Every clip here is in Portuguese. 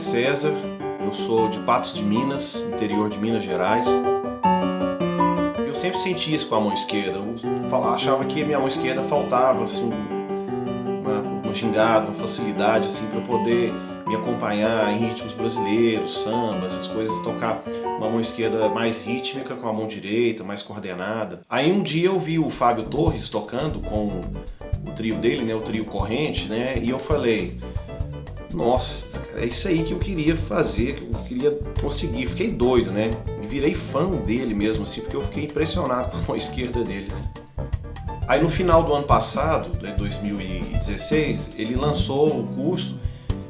César, eu sou de Patos de Minas, interior de Minas Gerais. Eu sempre senti isso com a mão esquerda, eu achava que a minha mão esquerda faltava assim, uma, uma gingada, uma facilidade assim, para poder me acompanhar em ritmos brasileiros, samba, essas coisas, tocar uma mão esquerda mais rítmica com a mão direita, mais coordenada. Aí um dia eu vi o Fábio Torres tocando com o trio dele, né, o trio Corrente, né, e eu falei, nossa, cara, é isso aí que eu queria fazer, que eu queria conseguir. Fiquei doido, né? Virei fã dele mesmo, assim, porque eu fiquei impressionado com a esquerda dele, né? Aí no final do ano passado, de 2016, ele lançou o curso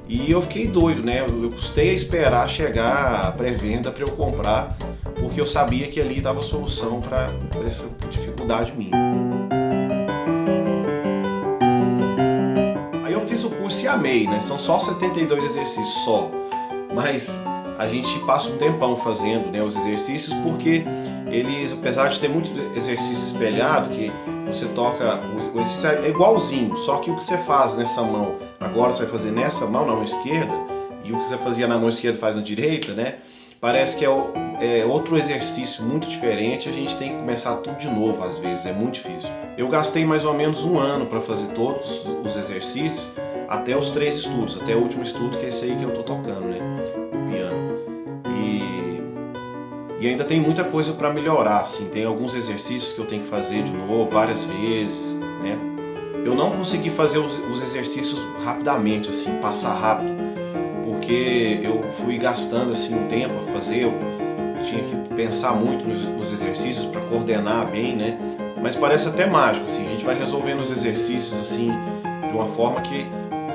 e eu fiquei doido, né? Eu custei a esperar chegar a pré-venda para eu comprar, porque eu sabia que ali dava solução para essa dificuldade minha. Curso e amei, né? São só 72 exercícios só. Mas a gente passa um tempão fazendo né, os exercícios porque eles, apesar de ter muito exercício espelhado, que você toca, o exercício é igualzinho, só que o que você faz nessa mão, agora você vai fazer nessa mão, na mão esquerda, e o que você fazia na mão esquerda faz na direita, né? Parece que é, é outro exercício muito diferente, a gente tem que começar tudo de novo às vezes, é muito difícil. Eu gastei mais ou menos um ano para fazer todos os exercícios, até os três estudos, até o último estudo que é esse aí que eu tô tocando, né, no piano. E, e ainda tem muita coisa para melhorar, assim, tem alguns exercícios que eu tenho que fazer de novo, várias vezes, né. Eu não consegui fazer os, os exercícios rapidamente, assim, passar rápido, porque eu fui gastando, assim, um tempo a fazer, eu tinha que pensar muito nos, nos exercícios para coordenar bem, né, mas parece até mágico, assim, a gente vai resolvendo os exercícios, assim, de uma forma que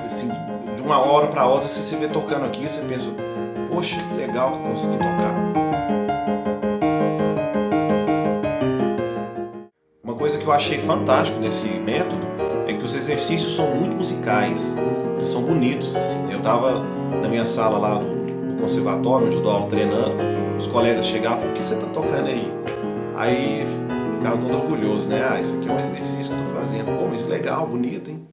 assim, de uma hora para outra, se você vê tocando aqui, você pensa, poxa, que legal que eu consegui tocar. Uma coisa que eu achei fantástico desse método é que os exercícios são muito musicais, eles são bonitos, assim. Eu estava na minha sala lá no, conservatório, onde eu dou aula treinando, os colegas chegavam, o que você está tocando aí? Aí ficava todo orgulhoso, né? Ah, isso aqui é um exercício que eu estou fazendo. Pô, mas legal, bonito, hein?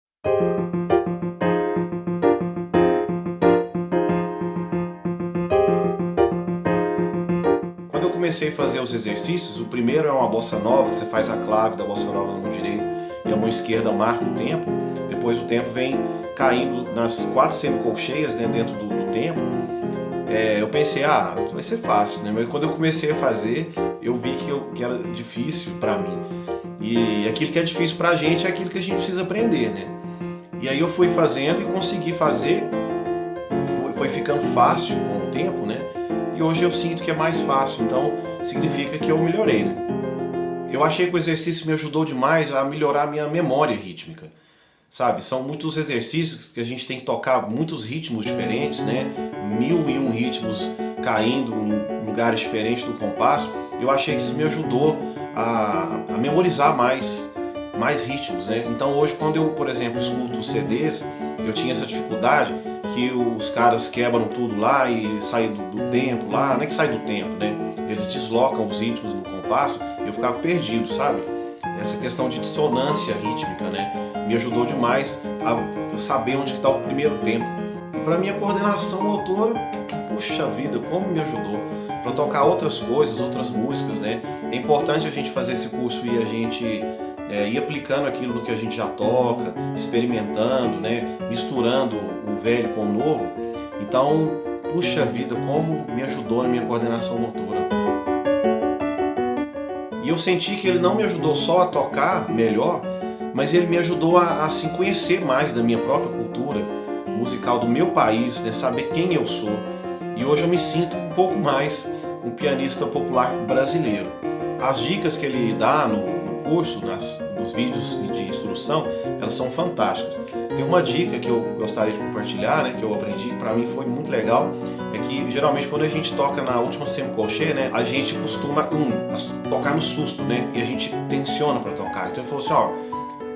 Comecei a fazer os exercícios, o primeiro é uma bossa nova, você faz a clave da bossa nova na mão direita e a mão esquerda marca o tempo, depois o tempo vem caindo nas quatro semicolcheias né, dentro do, do tempo. É, eu pensei, ah, vai ser fácil, né? mas quando eu comecei a fazer, eu vi que, eu, que era difícil para mim. E aquilo que é difícil para a gente é aquilo que a gente precisa aprender, né? E aí eu fui fazendo e consegui fazer, foi, foi ficando fácil com o tempo, né? E hoje eu sinto que é mais fácil, então significa que eu melhorei, né? Eu achei que o exercício me ajudou demais a melhorar a minha memória rítmica, sabe? São muitos exercícios que a gente tem que tocar muitos ritmos diferentes, né? Mil e um ritmos caindo em lugares diferentes do compasso. Eu achei que isso me ajudou a, a memorizar mais mais ritmos, né? Então hoje quando eu, por exemplo, escuto CDs, eu tinha essa dificuldade que os caras quebram tudo lá e saem do, do, tempo lá, não é que sai do tempo, né? Eles deslocam os ritmos no compasso, eu ficava perdido, sabe? Essa questão de dissonância rítmica, né? Me ajudou demais a saber onde está o primeiro tempo. E para minha coordenação motora, puxa vida, como me ajudou para tocar outras coisas, outras músicas, né? É importante a gente fazer esse curso e a gente é, ir aplicando aquilo que a gente já toca, experimentando, né, misturando o velho com o novo. Então, puxa vida, como me ajudou na minha coordenação motora. E eu senti que ele não me ajudou só a tocar melhor, mas ele me ajudou a, a assim, conhecer mais da minha própria cultura musical do meu país, né, saber quem eu sou. E hoje eu me sinto um pouco mais um pianista popular brasileiro. As dicas que ele dá no, curso, nas, nos vídeos de instrução, elas são fantásticas. Tem uma dica que eu gostaria de compartilhar, né, que eu aprendi, para mim foi muito legal, é que geralmente quando a gente toca na última semicolcheia, né, a gente costuma um, tocar no susto, né, e a gente tensiona para tocar. Então ele falou assim, ó,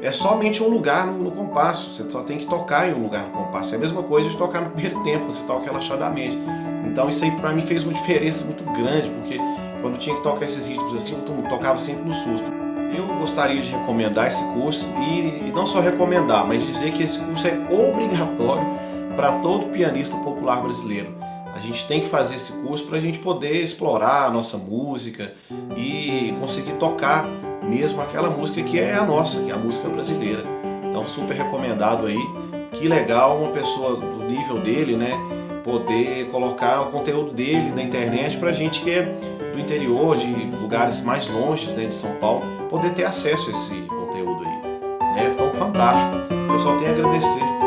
é somente um lugar no, no, compasso, você só tem que tocar em um lugar no compasso. É a mesma coisa de tocar no primeiro tempo, você toca relaxadamente. Então isso aí para mim fez uma diferença muito grande, porque quando tinha que tocar esses ritmos assim, eu tocava sempre no susto. Eu gostaria de recomendar esse curso e não só recomendar, mas dizer que esse curso é obrigatório para todo pianista popular brasileiro. A gente tem que fazer esse curso para a gente poder explorar a nossa música e conseguir tocar mesmo aquela música que é a nossa, que é a música brasileira. Então super recomendado aí. Que legal uma pessoa do nível dele, né? Poder colocar o conteúdo dele na internet para gente que é do interior, de lugares mais longes né, de São Paulo, poder ter acesso a esse conteúdo aí. É tão fantástico. Eu só tenho a agradecer.